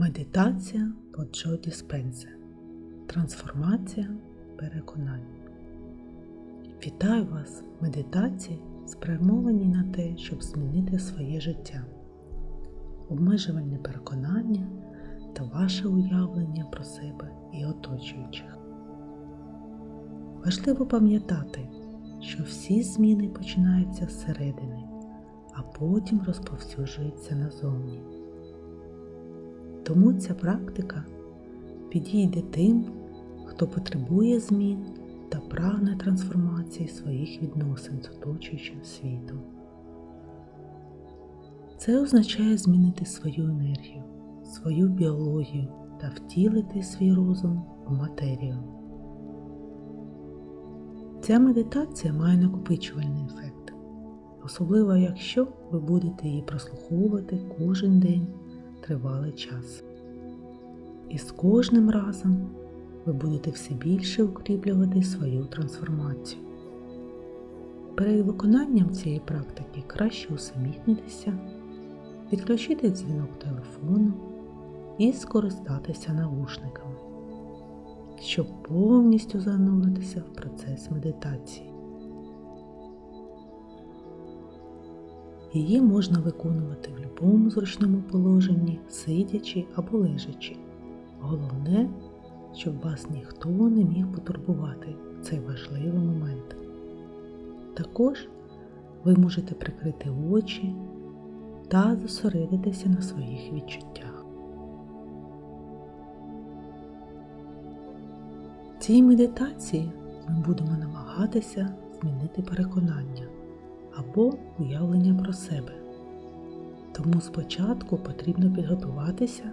Медитація по Джо Діспенсе. Трансформація переконань. Вітаю вас! Медитації спрямовані на те, щоб змінити своє життя, обмежувальне переконання та ваше уявлення про себе і оточуючих. Важливо пам'ятати, що всі зміни починаються зсередини, а потім розповсюджуються назовні. Тому ця практика підійде тим, хто потребує змін та прагне трансформації своїх відносин з оточуючим світом. Це означає змінити свою енергію, свою біологію та втілити свій розум у матерію. Ця медитація має накопичувальний ефект, особливо якщо ви будете її прослуховувати кожен день тривалий час. І з кожним разом ви будете все більше укріплювати свою трансформацію. Перед виконанням цієї практики краще усамітнитися, відключити дзвінок телефону і скористатися навушниками, щоб повністю зануритися в процес медитації. Її можна виконувати в будь-якому зручному положенні, сидячи або лежачи. Головне, щоб вас ніхто не міг потурбувати в цей важливий момент. Також ви можете прикрити очі та зосередитися на своїх відчуттях. В цій медитації ми будемо намагатися змінити переконання або уявлення про себе. Тому спочатку потрібно підготуватися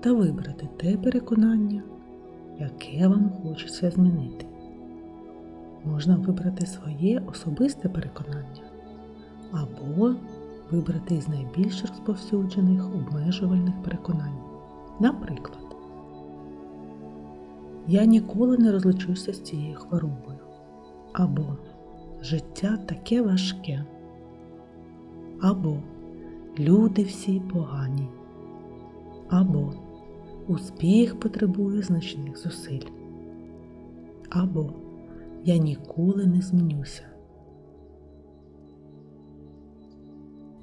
та вибрати те переконання, яке вам хочеться змінити. Можна вибрати своє особисте переконання або вибрати із найбільш розповсюджених обмежувальних переконань. Наприклад, я ніколи не розлучуся з цією хворобою. Або життя таке важке. Або люди всі погані. Або успіх потребує значних зусиль. Або я ніколи не змінюся.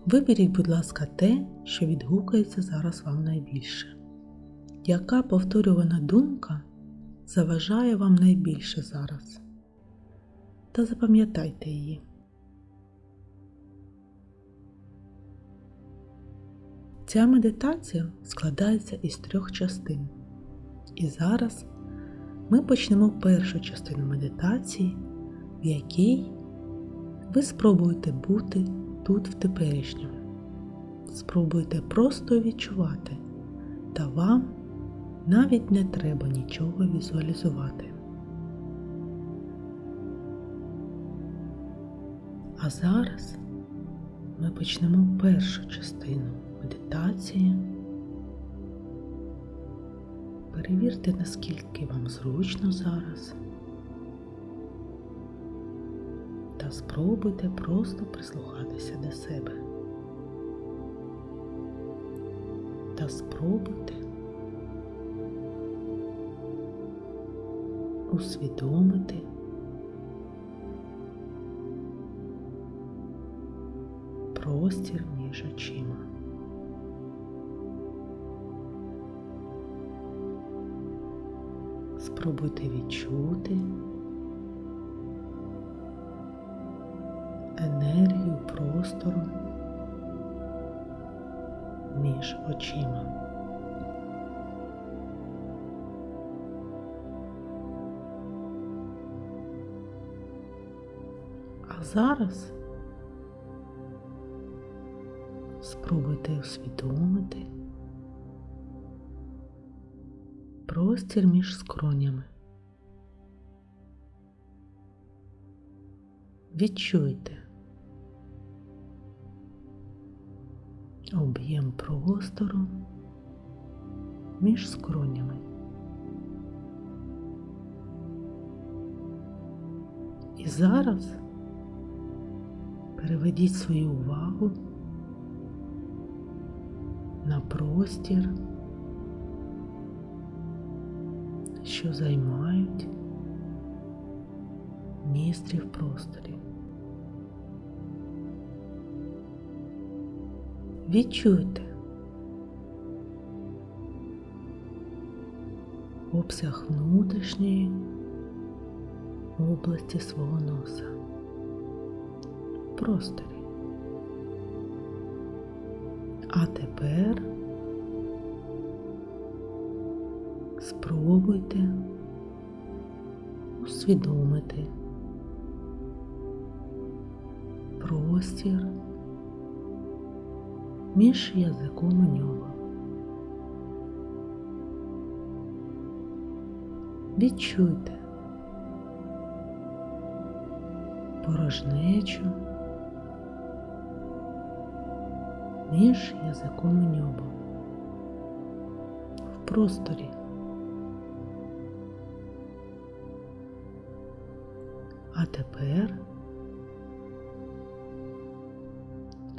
Виберіть, будь ласка, те, що відгукається зараз вам найбільше. Яка повторювана думка заважає вам найбільше зараз? Та запам'ятайте її. Ця медитація складається із трьох частин. І зараз ми почнемо першу частину медитації, в якій ви спробуєте бути тут в теперішньому. Спробуйте просто відчувати, та вам навіть не треба нічого візуалізувати. А зараз ми почнемо першу частину медитації. Перевірте, наскільки вам зручно зараз. Та спробуйте просто прислухатися до себе. Та спробуйте усвідомити простір між очима. Спробуйте відчути енергію простору між очима. А зараз спробуйте усвідомити простір між скронями. Відчуйте об'єм простору між скронями. І зараз переведіть свою увагу простір що займають містрі в просторі. Відчуйте обсяг внутрішньої області свого носа просторі. А тепер спробуйте усвідомити простір між язиком і нього. Відчуйте порожнечу між язиком і небом в просторі. А тепер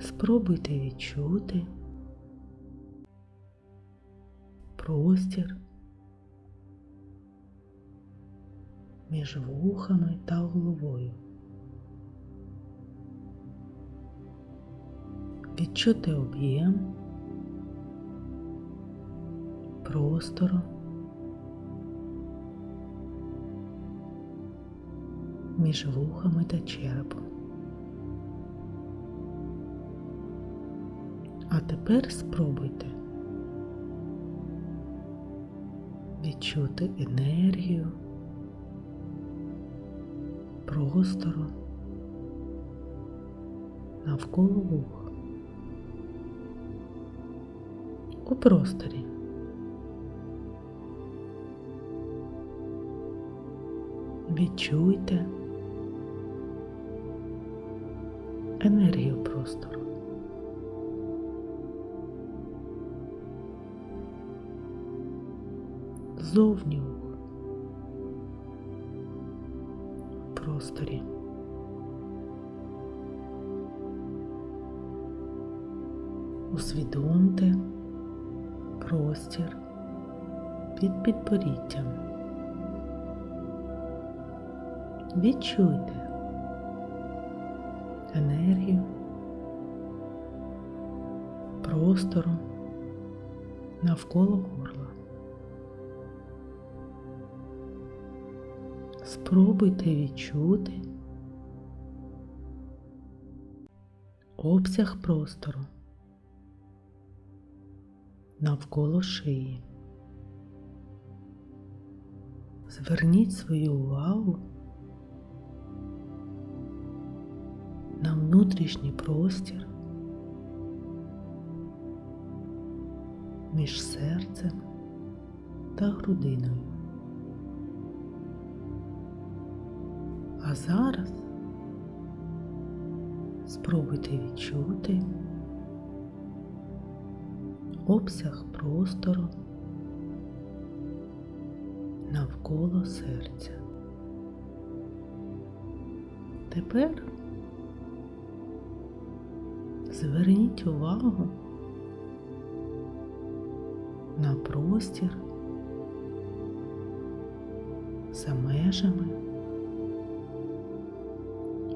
спробуйте відчути простір між вухами та головою. Відчути об'єм простору між вухами та черепом. А тепер спробуйте відчути енергію простору навколо вух у просторі. Відчуйте простору. Зовні в просторі. Усвідомте простір під підборіттям. Відчуйте енергію простору навколо горла. Спробуйте відчути обсяг простору навколо шиї. Зверніть свою увагу на внутрішній простір між серцем та грудиною. А зараз спробуйте відчути обсяг простору навколо серця. Тепер зверніть увагу на простір за межами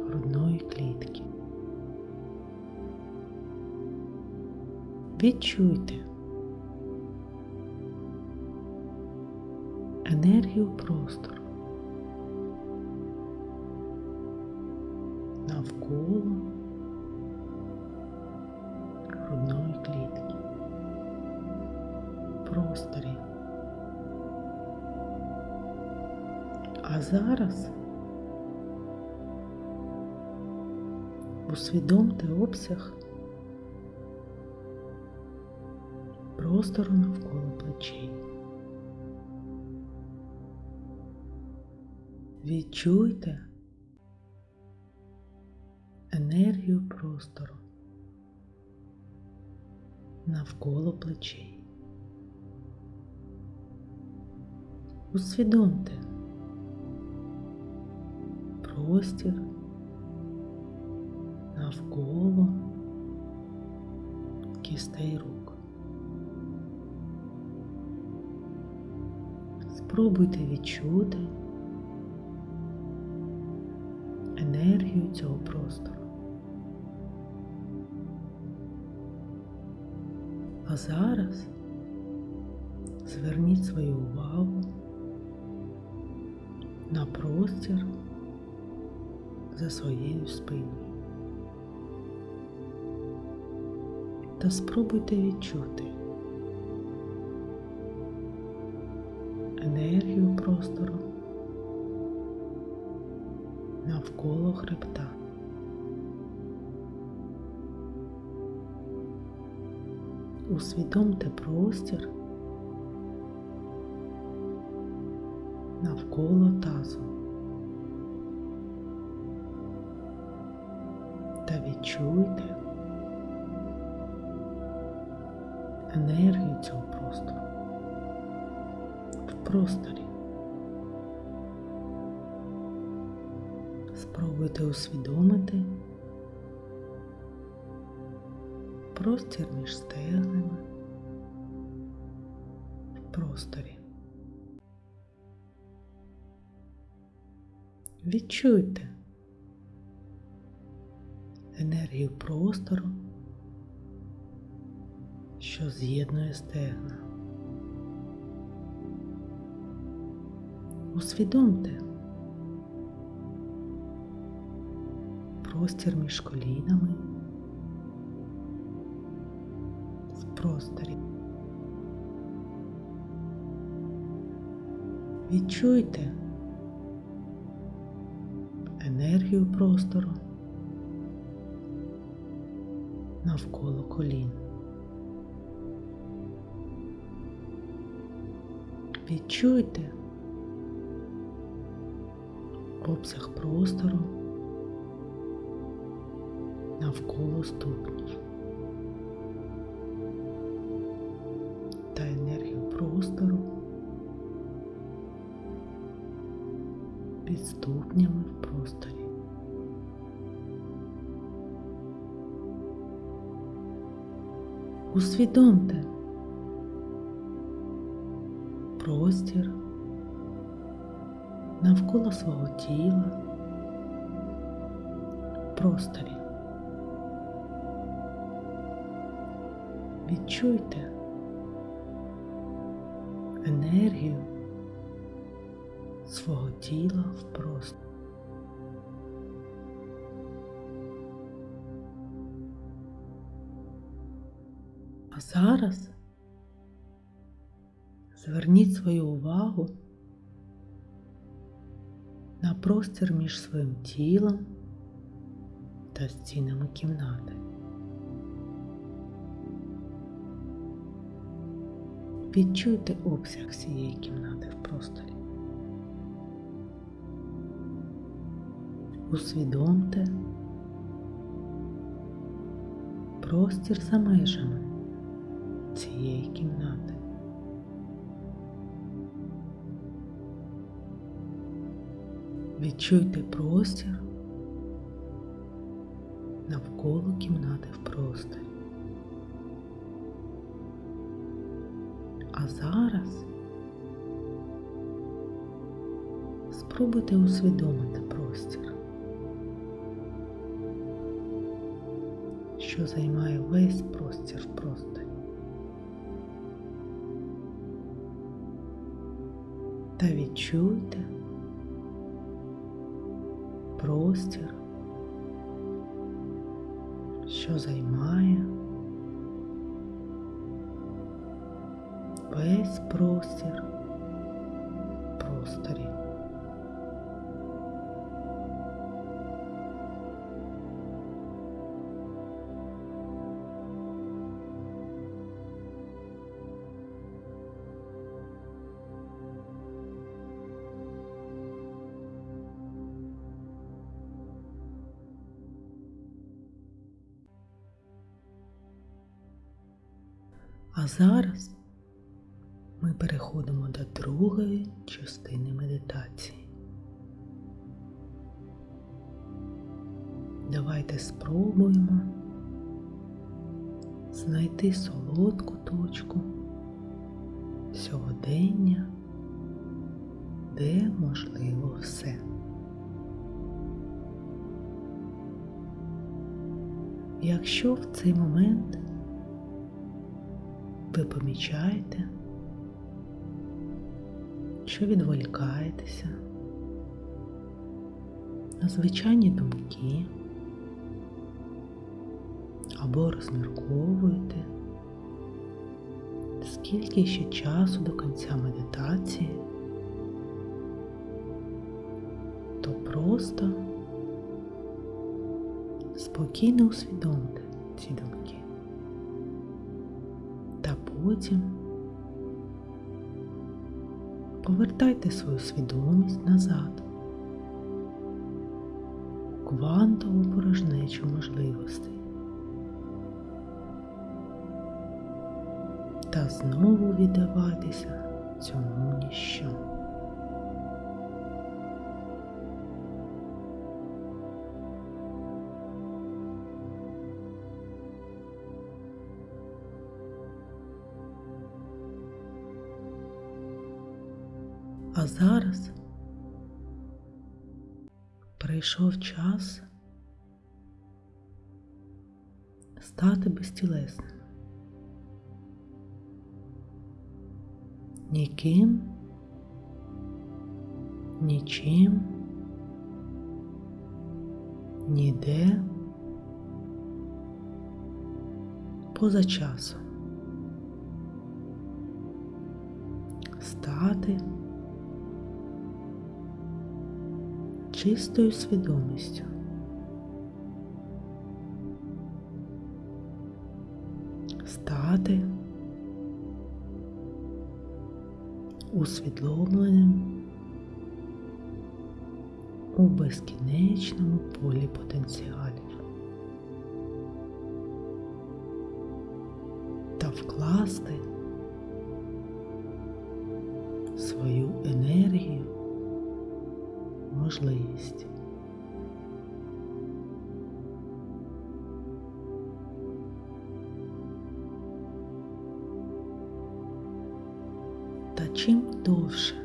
грудної клітки. Відчуйте енергію простору навколо зараз усвідомте обсяг простору навколо плечей. Відчуйте енергію простору навколо плечей. Усвідомте простір навколо кістей рук. Спробуйте відчути енергію цього простору. А зараз зверніть свою увагу на простір за своєю спиною. Та спробуйте відчути енергію простору навколо хребта. Усвідомте простір навколо тазу відчуйте енергію цього простору в просторі. Спробуйте усвідомити простір між стегнами в просторі. Відчуйте з'єднує стегна. Усвідомте простір між колінами в просторі. Відчуйте енергію простору навколо колін. Відчуйте обсяг простору навколо ступнів та енергію простору під ступнями в просторі. Усвідомте свого тіла просторі. Відчуйте енергію свого тіла в просторі. А зараз зверніть свою увагу на простір між своїм тілом та стінами кімнати. Відчуйте обсяг цієї кімнати в просторі. Усвідомте простір за межами цієї кімнати. Відчуйте простір навколо кімнати в просторі. А зараз спробуйте усвідомити простір, що займає весь простір в просторі. Та відчуйте простір, що займає весь простір А зараз ми переходимо до другої частини медитації. Давайте спробуємо знайти солодку точку сьогодення де можливо все. Якщо в цей момент ви помічаєте, що відволікаєтеся? На звичайні думки? Або розмірковуєте, скільки ще часу до кінця медитації, то просто спокійно усвідомте ці думки. Потім повертайте свою свідомість назад квантову порожнечу можливостей. Та знову віддавайтеся цьому ніщо. Зараз прийшов час стати безтілесним. Ніким, нічим, ніде, поза часом. Стати чистою свідомістю. Стати усвідомленим у безкінечному полі потенціалів та вкласти можливість. Та чим довше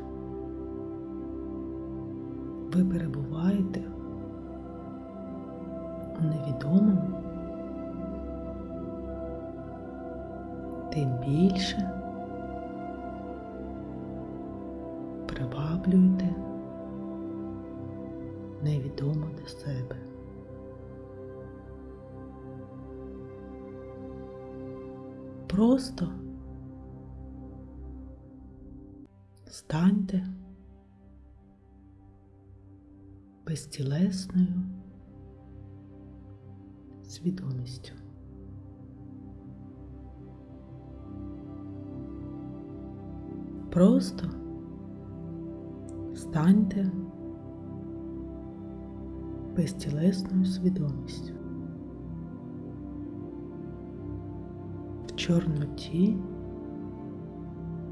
чорноті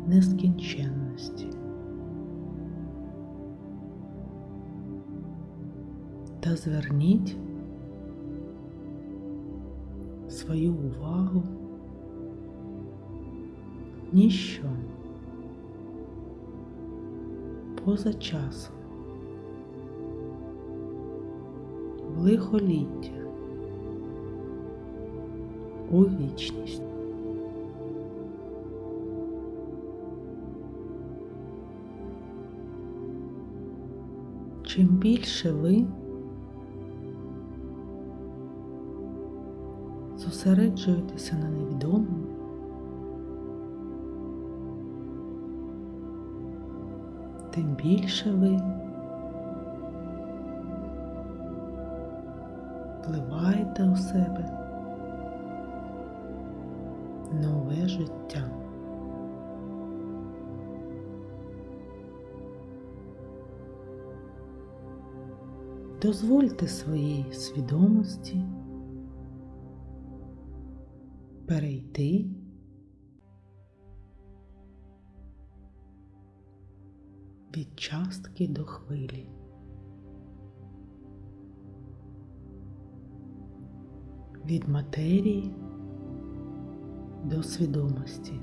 нескінченності. Та зверніть свою увагу ніщо поза часом. в лихоліття у вічність. Чим більше ви зосереджуєтеся на невідомому, тим більше ви вливаєте у себе нове життя. Дозвольте своїй свідомості перейти від частки до хвилі. Від матерії до свідомості.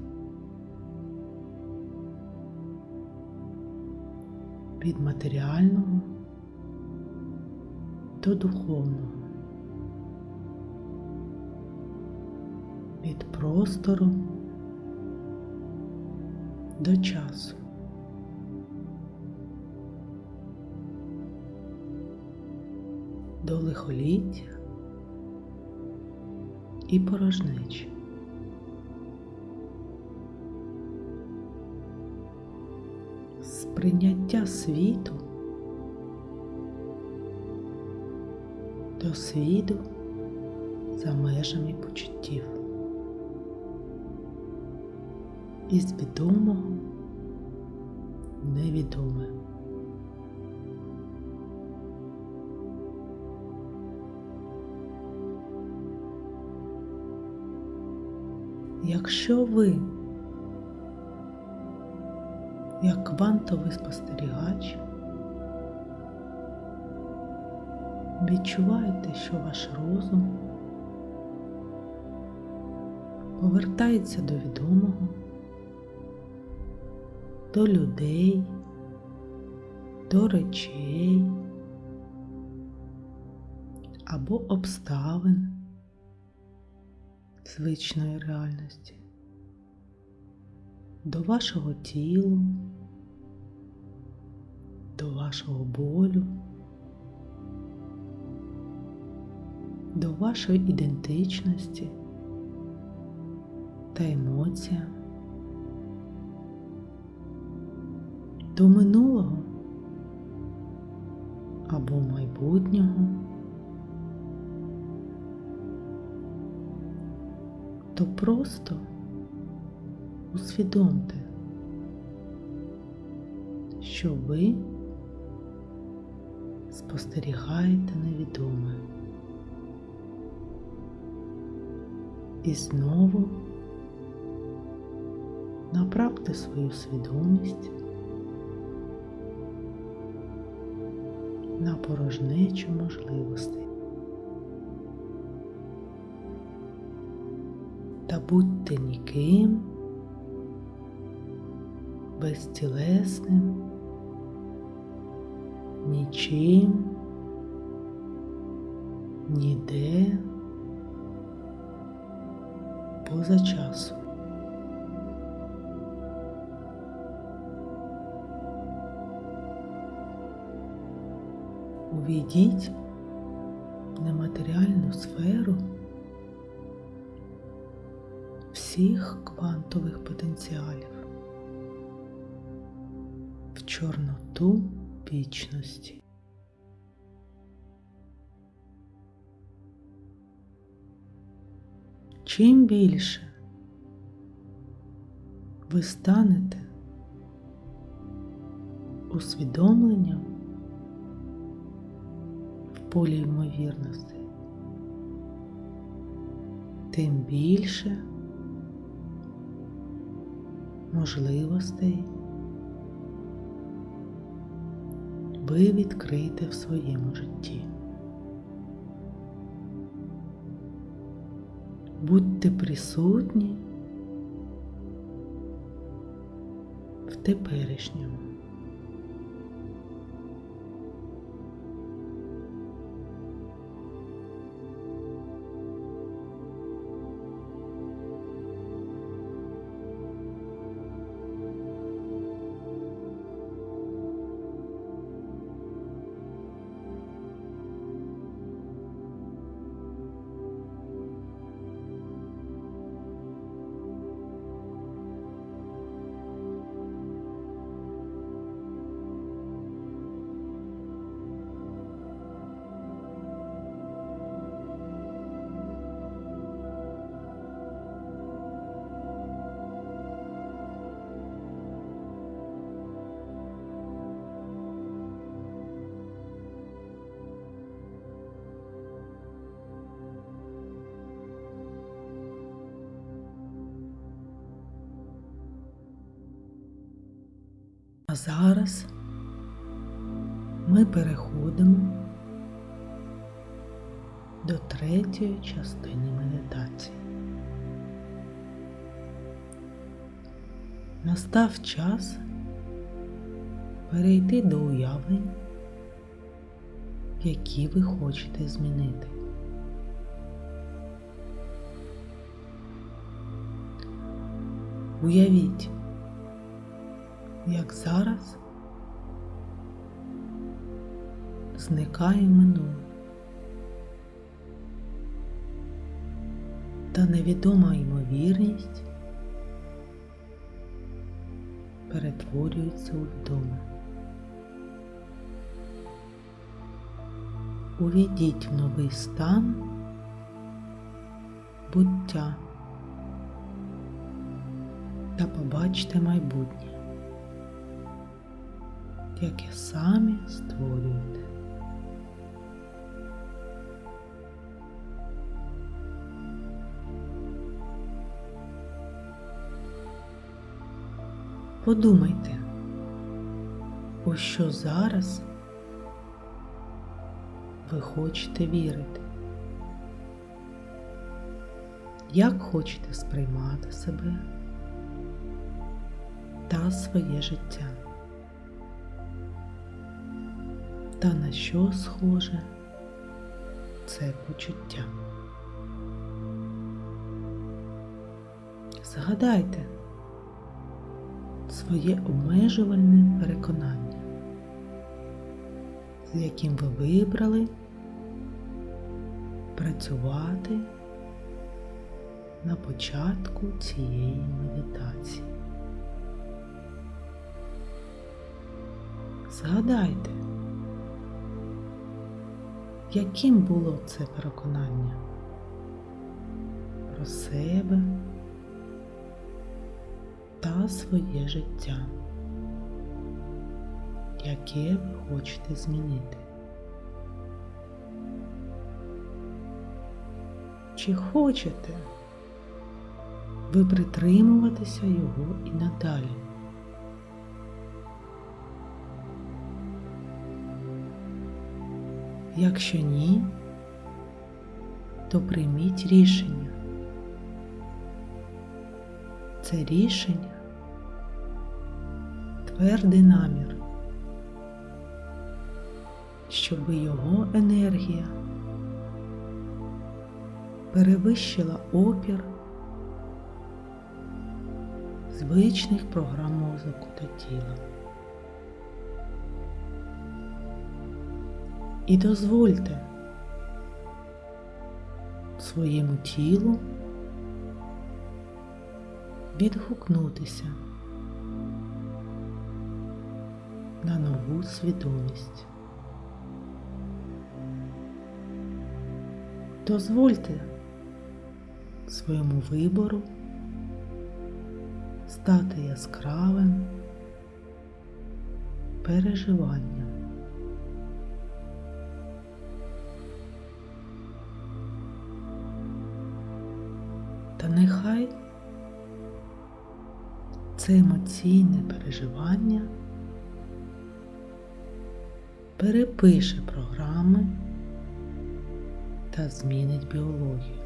від матеріального до духовного, від простору до часу. До лихоліття і порожнечі. Сприйняття світу до світу за межами почуттів. Із відомого невідоме. Якщо ви, як квантовий спостерігач, відчуваєте, що ваш розум повертається до відомого, до людей, до речей або обставин звичної реальності, до вашого тілу, до вашого болю, до вашої ідентичності та емоціям, до минулого або майбутнього. то просто усвідомте, що ви спостерігаєте невідоме. І знову направте свою свідомість на порожнечу можливостей. та будьте ніким, безтілесним, нічим, ніде, поза часом. Увійдіть в нематеріальну сферу всіх квантових потенціалів в чорноту вічності. Чим більше ви станете усвідомленням в полі ймовірності, тим більше можливостей ви відкрите в своєму житті. Будьте присутні в теперішньому. А зараз ми переходимо до третьої частини медитації. Настав час перейти до уявлень, які ви хочете змінити. Уявіть, як зараз зникає минуле та невідома ймовірність перетворюється у відоме. Увійдіть в новий стан буття та побачте майбутнє, яке самі створюєте. Подумайте, у що зараз ви хочете вірити, як хочете сприймати себе та своє життя, та на що схоже це почуття. Згадайте своє обмежувальне переконання, з яким ви вибрали працювати на початку цієї медитації. Згадайте, яким було це переконання про себе та своє життя, яке ви хочете змінити. Чи хочете ви притримуватися його і надалі? Якщо ні, то прийміть рішення. Це рішення твердий намір, щоб його енергія перевищила опір звичних програм мозку та тіла. І дозвольте своєму тілу відгукнутися на нову свідомість. Дозвольте своєму вибору стати яскравим переживанням. Це емоційне переживання перепише програми та змінить біологію.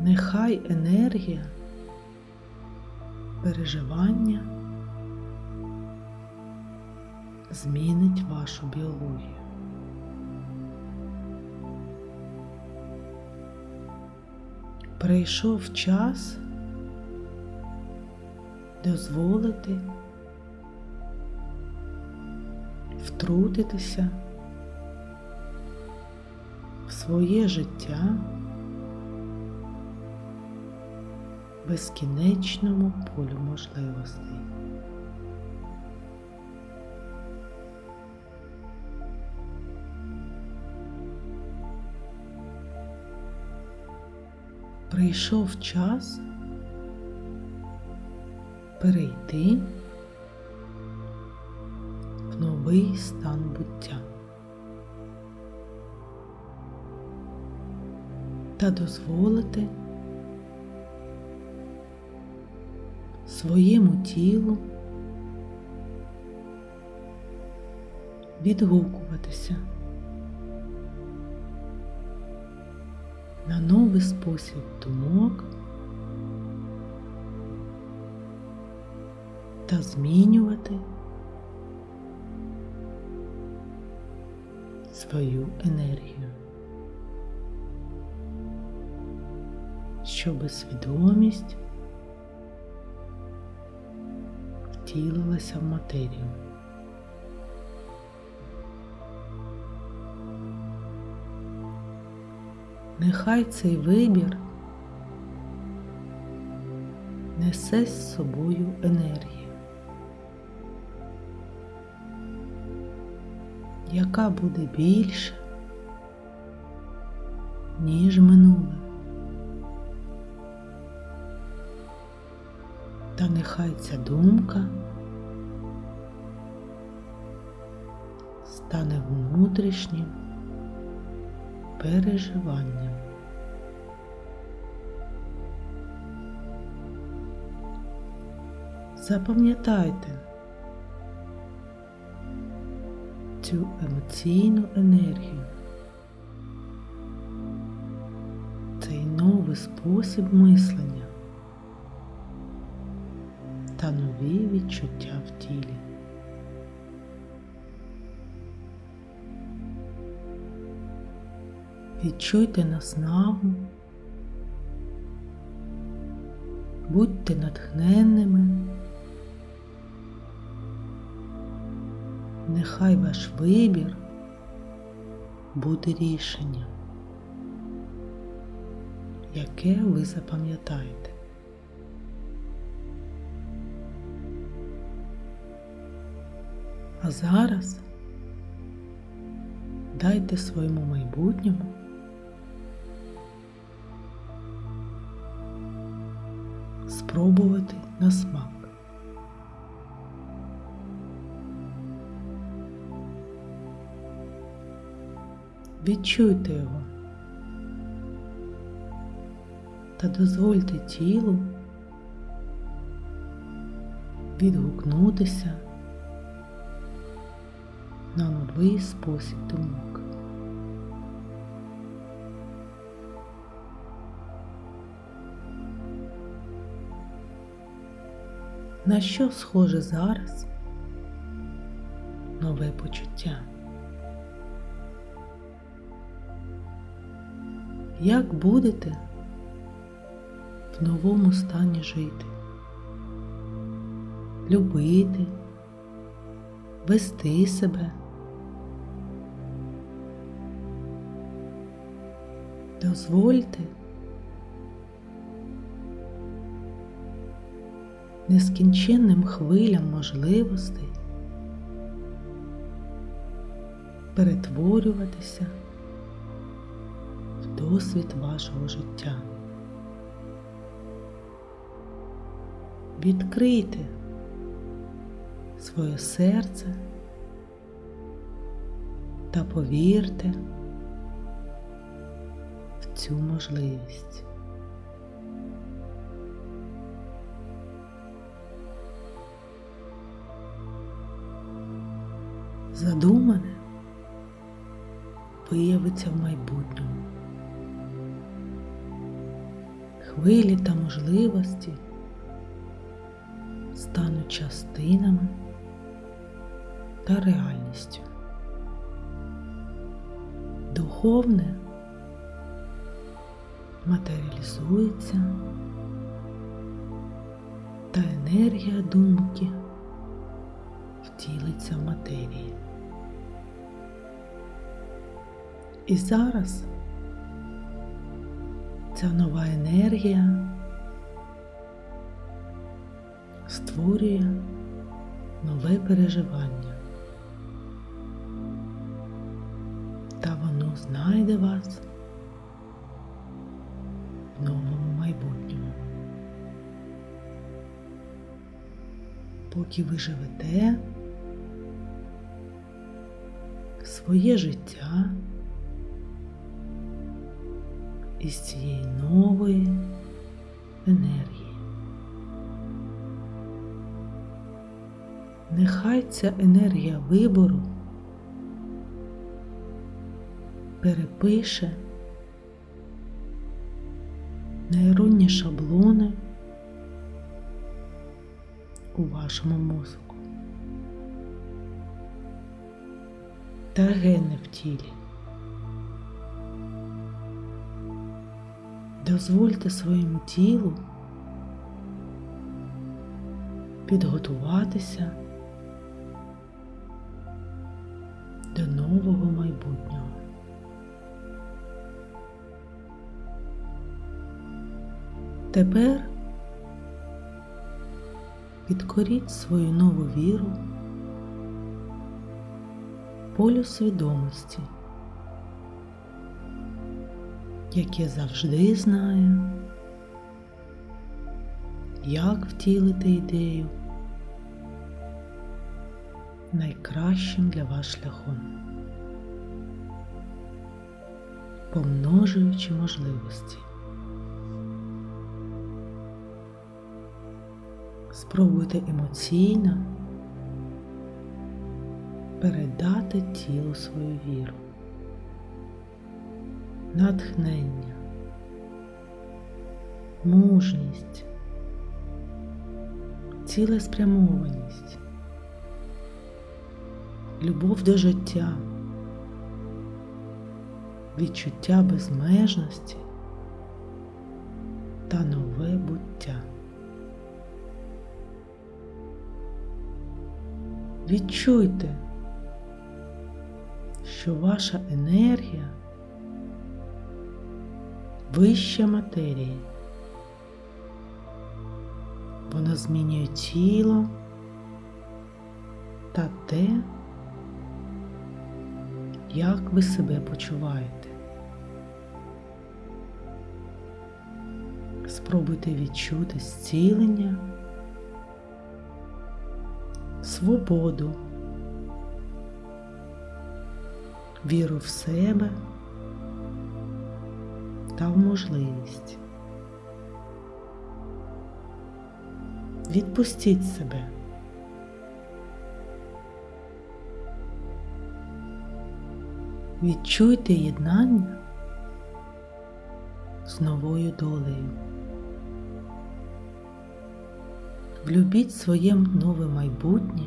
Нехай енергія переживання змінить вашу біологію. Прийшов час дозволити втрутитися в своє життя безкінечному полю можливостей. Прийшов час перейти в новий стан буття. Та дозволити своєму тілу відгукуватися новий спосіб думок та змінювати свою енергію, щоб свідомість втілилася в матерію. Нехай цей вибір несе з собою енергію, яка буде більше, ніж минуле. Та нехай ця думка стане внутрішнім переживанням. Запам'ятайте цю емоційну енергію, цей новий спосіб мислення та нові відчуття в тілі. Відчуйте наснагу, будьте натхненними, нехай ваш вибір буде рішенням, яке ви запам'ятаєте. А зараз дайте своєму майбутньому спробувати на смак. Відчуйте його та дозвольте тілу відгукнутися на новий спосіб думок. На що схоже зараз нове почуття? Як будете в новому стані жити? Любити, вести себе? Дозвольте нескінченним хвилям можливостей перетворюватися досвід вашого життя. Відкрийте своє серце та повірте в цю можливість. задумане виявиться в майбутньому. Хвилі та можливості стануть частинами та реальністю. Духовне матеріалізується та енергія думки втілиться в матерії. І зараз ця нова енергія створює нове переживання. Та воно знайде вас в новому майбутньому. Поки ви живете своє життя із цієї нової енергії. Нехай ця енергія вибору перепише нейронні шаблони у вашому мозку та гени в тілі. Дозвольте своєму тілу підготуватися до нового майбутнього. Тепер підкоріть свою нову віру полю свідомості, яке завжди знає, як втілити ідею найкращим для вас шляхом, помножуючи можливості. Спробуйте емоційно передати тілу свою віру, натхнення, мужність, цілеспрямованість, любов до життя, відчуття безмежності та нове буття. Відчуйте, що ваша енергія вища матерії. Вона змінює тіло та те, як ви себе почуваєте. Спробуйте відчути зцілення, свободу, віру в себе та в можливість. Відпустіть себе. Відчуйте єднання з новою долею. Влюбіть своє нове майбутнє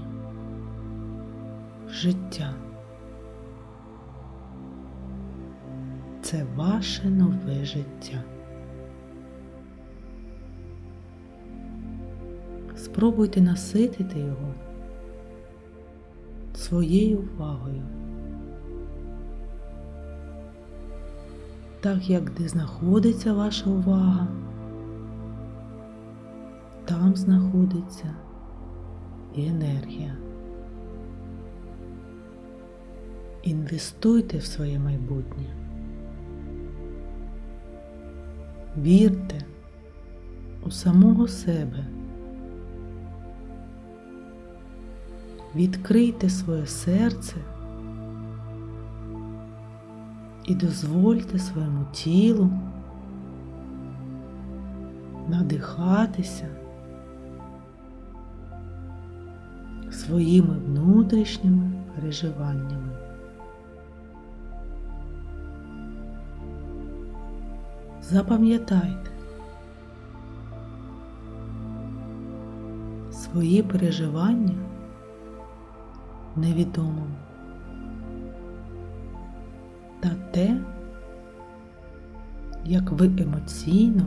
життя. Це ваше нове життя. Спробуйте наситити його своєю увагою. Так як де знаходиться ваша увага, там знаходиться і енергія. Інвестуйте в своє майбутнє. Вірте у самого себе. Відкрийте своє серце і дозвольте своєму тілу надихатися своїми внутрішніми переживаннями. Запам'ятайте свої переживання невідомим та те, як ви емоційно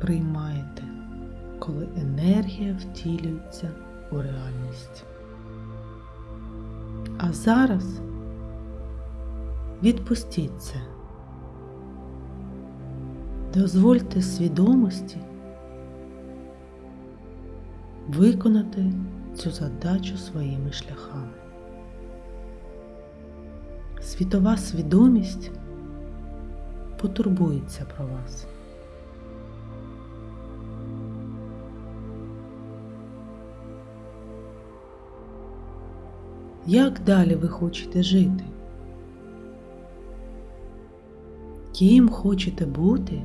приймаєте, коли енергія втілюється у реальність. А зараз відпустіть це. Дозвольте свідомості виконати цю задачу своїми шляхами. Світова свідомість потурбується про вас. Як далі ви хочете жити? Ким хочете бути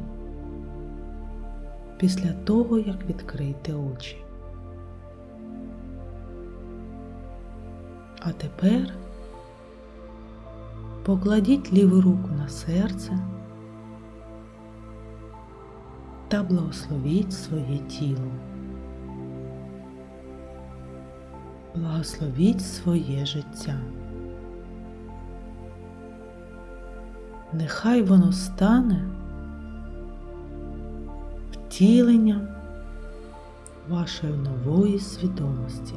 після того, як відкрите очі? А тепер покладіть ліву руку на серце та благословіть своє тіло. Благословіть своє життя. Нехай воно стане втіленням вашої нової свідомості.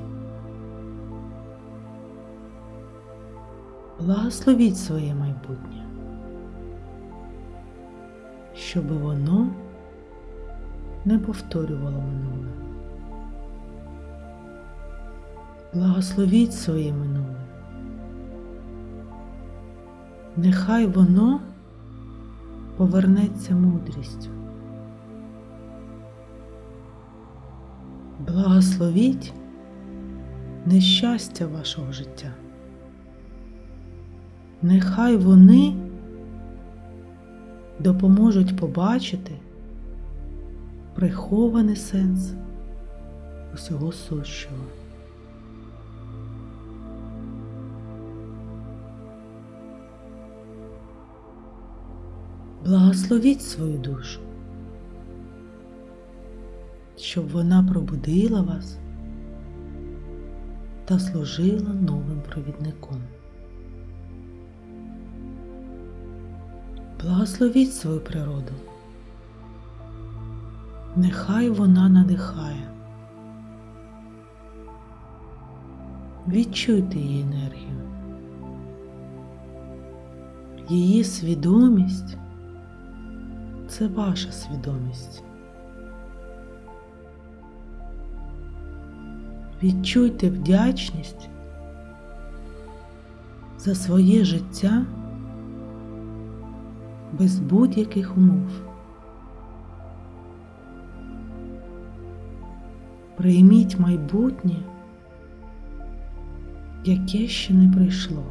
Благословіть своє майбутнє, щоб воно не повторювало минуле. Благословіть своє минуле. Нехай воно повернеться мудрістю. Благословіть нещастя вашого життя. Нехай вони допоможуть побачити прихований сенс усього сущого. Благословіть свою душу, щоб вона пробудила вас та служила новим провідником. Благословіть свою природу. Нехай вона надихає. Відчуйте її енергію. Її свідомість це ваша свідомість. Відчуйте вдячність за своє життя без будь-яких умов. Прийміть майбутнє, яке ще не прийшло.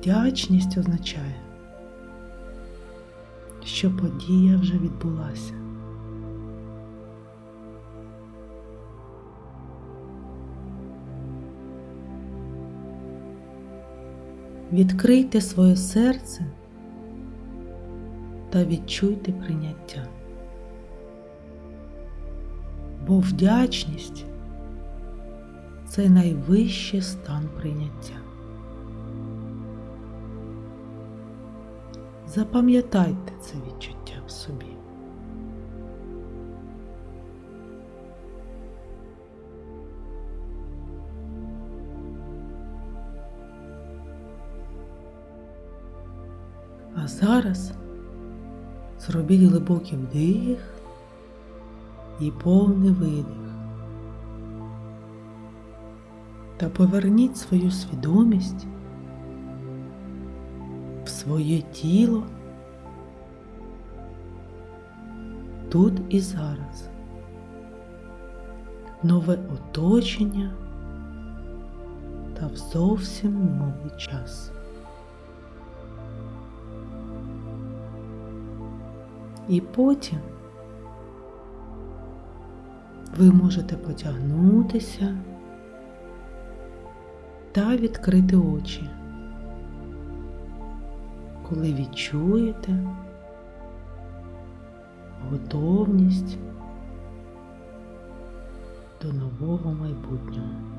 Вдячність означає, що подія вже відбулася. Відкрийте своє серце та відчуйте прийняття. Бо вдячність це найвищий стан прийняття. Запам'ятайте це відчуття в собі. А зараз зробіть глибокий вдих і повний видих. Та поверніть свою свідомість своє тіло тут і зараз. Нове оточення та в зовсім новий час. І потім ви можете потягнутися та відкрити очі, коли відчуєте готовність до нового майбутнього.